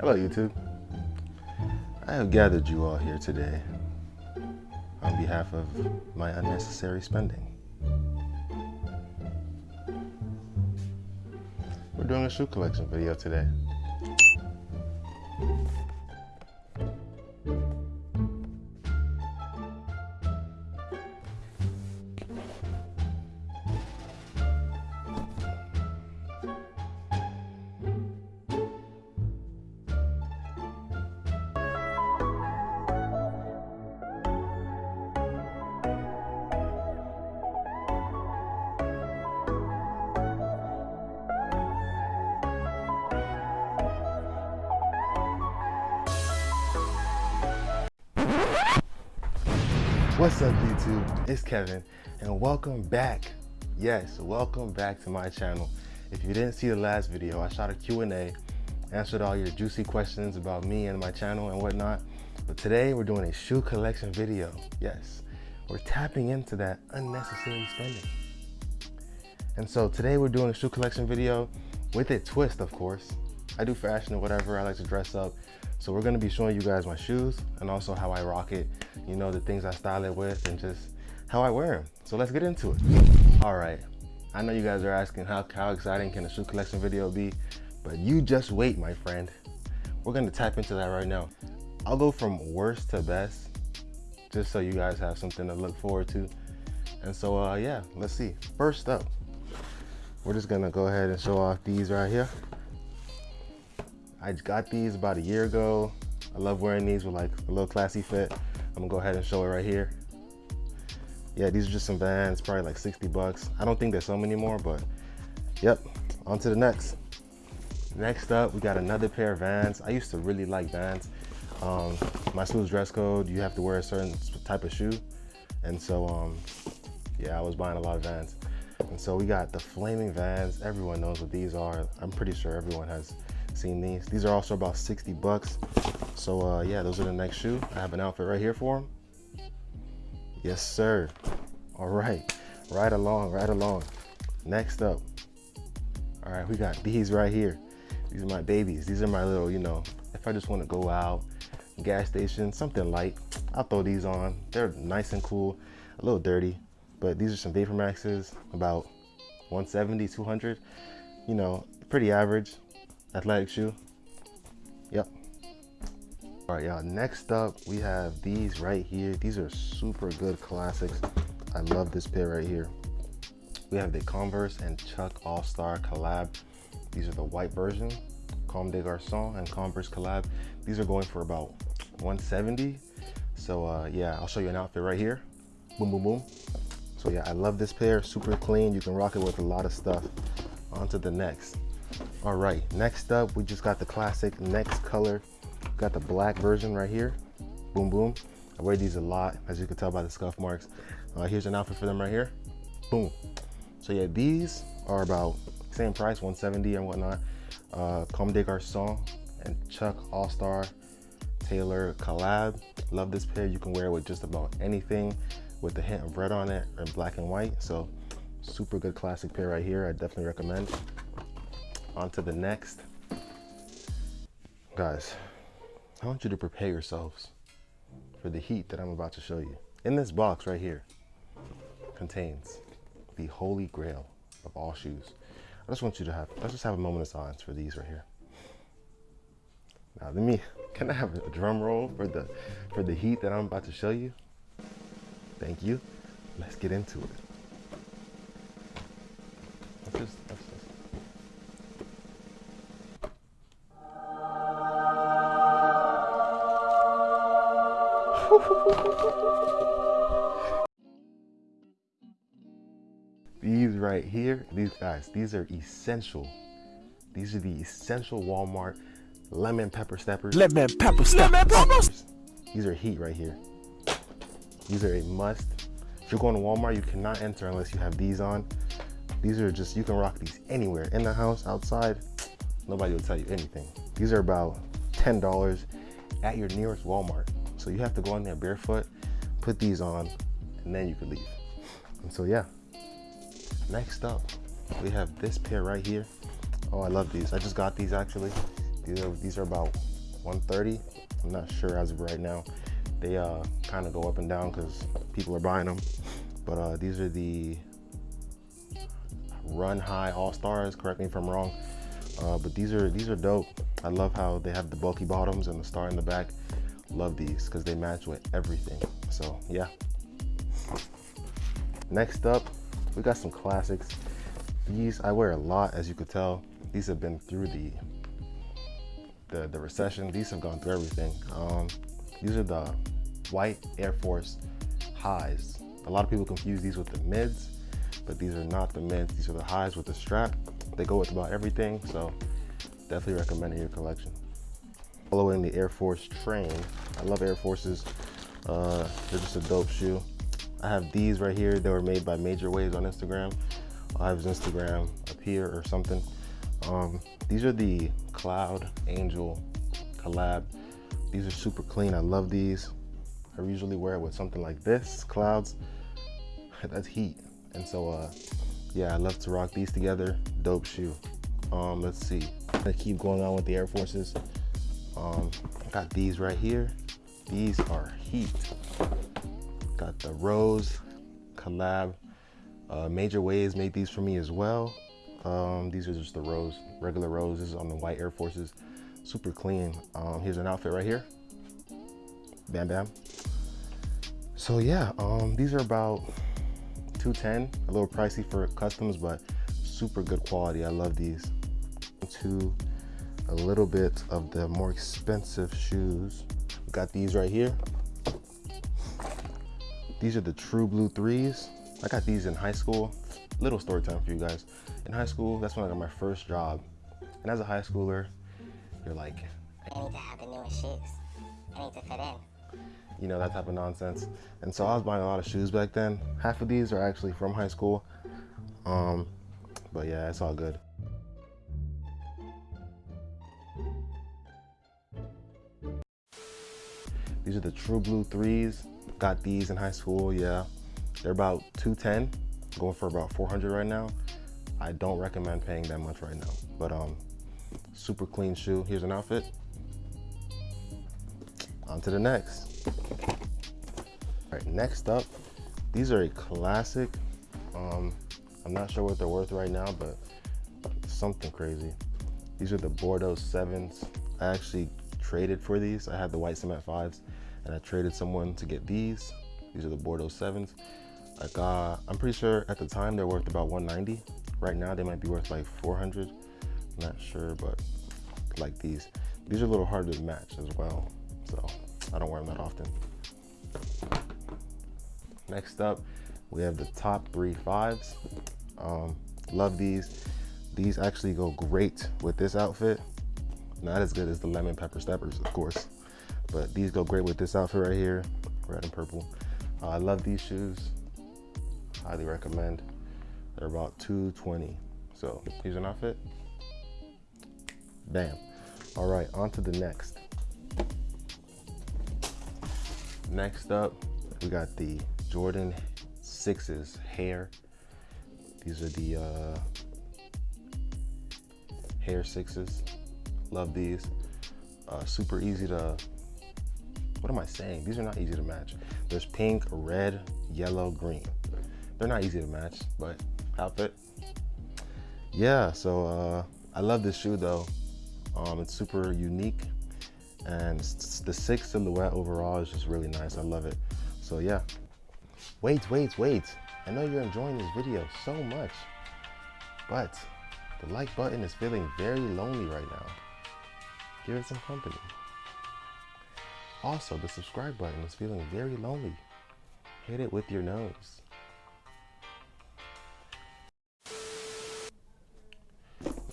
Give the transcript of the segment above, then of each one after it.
Hello, YouTube. I have gathered you all here today on behalf of my unnecessary spending. We're doing a shoe collection video today. What's up YouTube? It's Kevin and welcome back. Yes, welcome back to my channel. If you didn't see the last video, I shot a Q&A, answered all your juicy questions about me and my channel and whatnot. But today we're doing a shoe collection video. Yes, we're tapping into that unnecessary spending. And so today we're doing a shoe collection video with a twist, of course. I do fashion or whatever, I like to dress up. So we're gonna be showing you guys my shoes and also how I rock it, you know, the things I style it with and just how I wear them. So let's get into it. All right, I know you guys are asking how, how exciting can a shoe collection video be, but you just wait, my friend. We're gonna tap into that right now. I'll go from worst to best, just so you guys have something to look forward to. And so uh, yeah, let's see. First up, we're just gonna go ahead and show off these right here. I got these about a year ago. I love wearing these with like a little classy fit. I'm gonna go ahead and show it right here. Yeah, these are just some Vans, probably like 60 bucks. I don't think there's some anymore, but yep, on to the next. Next up, we got another pair of Vans. I used to really like Vans. Um, my school's dress code, you have to wear a certain type of shoe. And so, um, yeah, I was buying a lot of Vans. And so we got the Flaming Vans. Everyone knows what these are. I'm pretty sure everyone has seen these. These are also about 60 bucks. So uh, yeah, those are the next shoe. I have an outfit right here for them. Yes, sir. All right, right along, right along. Next up, all right, we got these right here. These are my babies. These are my little, you know, if I just want to go out, gas station, something light, I'll throw these on. They're nice and cool, a little dirty, but these are some Vapor Maxes, about 170, 200. You know, pretty average athletic shoe. Yep. All right, y'all, next up, we have these right here. These are super good classics. I love this pair right here. We have the Converse and Chuck All-Star collab. These are the white version, Comme des Garçons and Converse collab. These are going for about 170. So uh, yeah, I'll show you an outfit right here. Boom, boom, boom. So yeah, I love this pair, super clean. You can rock it with a lot of stuff. On to the next. All right, next up, we just got the classic next color. Got the black version right here. Boom, boom. I wear these a lot, as you can tell by the scuff marks. Uh, here's an outfit for them right here. Boom. So yeah, these are about same price, 170 and whatnot. Uh, Comme des Garçons and Chuck All-Star Taylor collab. Love this pair. You can wear it with just about anything with a hint of red on it and black and white. So super good classic pair right here. I definitely recommend on to the next. Guys, I want you to prepare yourselves for the heat that I'm about to show you. In this box right here contains the holy grail of all shoes. I just want you to have, let's just have a moment of silence for these right here. Now let me, can I have a drum roll for the, for the heat that I'm about to show you? Thank you. Let's get into it. Let's just, let's these right here, these guys, these are essential. These are the essential Walmart lemon pepper steppers. Lemon pepper steppers. These are heat right here. These are a must. If you're going to Walmart, you cannot enter unless you have these on. These are just, you can rock these anywhere, in the house, outside. Nobody will tell you anything. These are about $10 at your nearest Walmart. So you have to go in there barefoot, put these on, and then you can leave. And so yeah, next up, we have this pair right here. Oh, I love these. I just got these actually. These are, these are about 130. I'm not sure as of right now. They uh, kind of go up and down because people are buying them. But uh, these are the Run High All Stars. Correct me if I'm wrong. Uh, but these are these are dope. I love how they have the bulky bottoms and the star in the back. Love these because they match with everything. So yeah. Next up, we got some classics. These I wear a lot, as you could tell. These have been through the the, the recession. These have gone through everything. Um, these are the white Air Force highs. A lot of people confuse these with the mids, but these are not the mids. These are the highs with the strap. They go with about everything, so definitely recommend in your collection. Following the Air Force train. I love Air Forces. Uh, they're just a dope shoe. I have these right here. They were made by Major Waves on Instagram. I'll have his Instagram up here or something. Um, these are the Cloud Angel collab. These are super clean. I love these. I usually wear it with something like this, clouds. That's heat. And so, uh, yeah, I love to rock these together. Dope shoe. Um, let's see. I keep going on with the Air Forces. Um, got these right here. These are heat. Got the Rose collab. Uh, Major Waves made these for me as well. Um, these are just the Rose, regular roses on the white Air Forces. Super clean. Um, here's an outfit right here. Bam Bam. So yeah, um, these are about 210, a little pricey for customs, but super good quality. I love these. To a little bit of the more expensive shoes. Got these right here. These are the True Blue threes. I got these in high school. Little story time for you guys. In high school, that's when I got my first job. And as a high schooler, you're like, I need to have the newest shoes. I need to fit in. You know, that type of nonsense. And so I was buying a lot of shoes back then. Half of these are actually from high school. Um, but yeah, it's all good. These are the True Blue threes. Got these in high school, yeah. They're about 210, going for about 400 right now. I don't recommend paying that much right now, but um, super clean shoe. Here's an outfit. On to the next. All right, next up, these are a classic. Um, I'm not sure what they're worth right now, but something crazy. These are the Bordeaux 7s. I actually traded for these. I had the white cement 5s and I traded someone to get these. These are the Bordeaux 7s. Like, uh, I'm pretty sure at the time they're worth about 190. Right now they might be worth like 400. I'm not sure, but like these. These are a little harder to match as well. So I don't wear them that often. Next up, we have the top three fives. Um, love these. These actually go great with this outfit. Not as good as the lemon pepper steppers, of course, but these go great with this outfit right here, red and purple. Uh, I love these shoes. Highly recommend. They're about 220. So here's an outfit. Bam. All right, on to the next. Next up, we got the Jordan 6s Hare. These are the uh, Hare 6s. Love these. Uh, super easy to, what am I saying? These are not easy to match. There's pink, red, yellow, green. They're not easy to match, but outfit. Yeah, so uh, I love this shoe though. Um, it's super unique and the six silhouette overall is just really nice. I love it. So yeah. Wait, wait, wait. I know you're enjoying this video so much, but the like button is feeling very lonely right now. Give it some company. Also, the subscribe button is feeling very lonely. Hit it with your nose.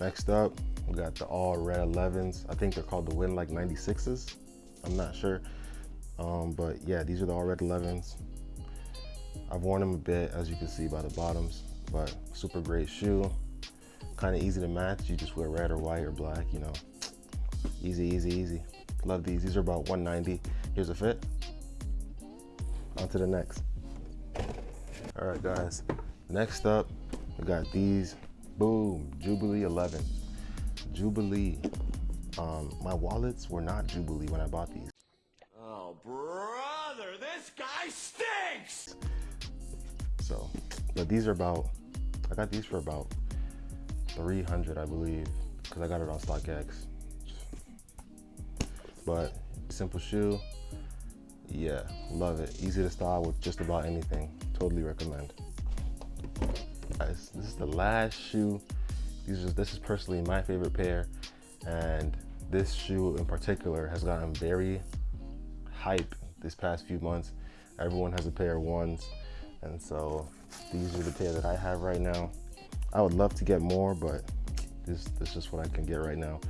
Next up, we got the all red 11s. I think they're called the Win Like 96s. I'm not sure. Um, but yeah, these are the all red 11s. I've worn them a bit, as you can see by the bottoms, but super great shoe. Kind of easy to match. You just wear red or white or black, you know. Easy, easy, easy. Love these. These are about 190. Here's a fit. On to the next. All right, guys. Next up, we got these Boom, Jubilee 11. Jubilee. Um, my wallets were not Jubilee when I bought these. Oh, brother, this guy stinks! So, but these are about, I got these for about 300, I believe, because I got it on StockX. But simple shoe, yeah, love it. Easy to style with just about anything. Totally recommend. Uh, Guys, this is the last shoe. These are, this is personally my favorite pair, and this shoe in particular has gotten very hype this past few months. Everyone has a pair of ones, and so these are the pair that I have right now. I would love to get more, but this, this is what I can get right now.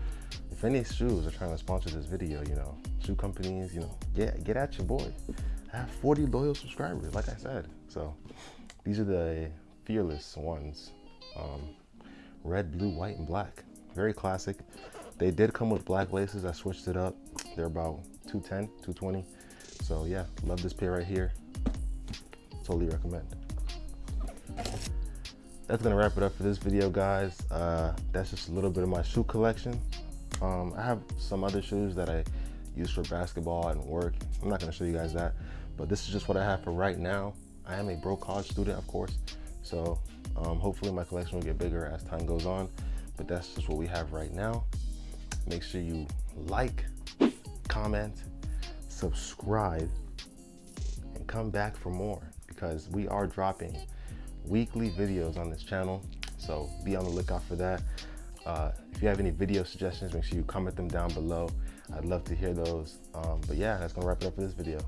If any shoes are trying to sponsor this video, you know, shoe companies, you know, get get at your boy. I have 40 loyal subscribers, like I said. So these are the fearless ones. Um, red, blue, white, and black. Very classic. They did come with black laces. I switched it up. They're about 210, 220. So yeah, love this pair right here. Totally recommend. That's gonna wrap it up for this video, guys. Uh, that's just a little bit of my shoe collection. Um, I have some other shoes that I use for basketball and work. I'm not gonna show you guys that, but this is just what I have for right now. I am a broke college student, of course, so um, hopefully my collection will get bigger as time goes on, but that's just what we have right now. Make sure you like, comment, subscribe, and come back for more because we are dropping weekly videos on this channel. So be on the lookout for that. Uh, if you have any video suggestions, make sure you comment them down below. I'd love to hear those. Um, but yeah, that's gonna wrap it up for this video.